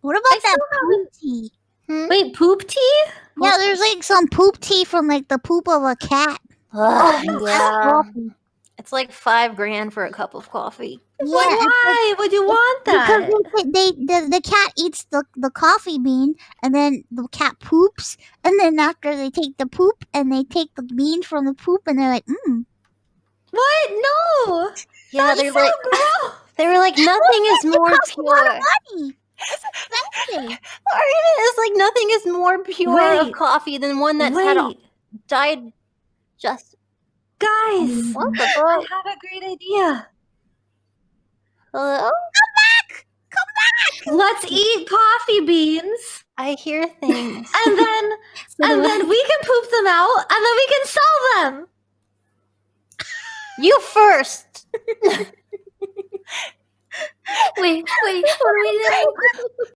What about I that still poop tea? Wait, poop tea? Yeah, there's like some poop tea from like the poop of a cat. Ugh, That's yeah. It's like five grand for a cup of coffee. Yeah, Like, it's like- why would you want that? because they, they the, the cat eats the, the coffee bean and then the cat poops and then after they take the poop and they take the bean from the poop and they're like mm. What? No. Yeah, That's they're so like gross. they were like nothing is more costs a lot of pure. It's. The argument is like nothing is more pure of coffee than one that's had a died just guys. what the I have a great idea. Hello? Come back! Come back! Let's eat coffee beans, I hear things. and then and then we can poop them out, and then we can sell them. you first. Wait, wait, what do we do?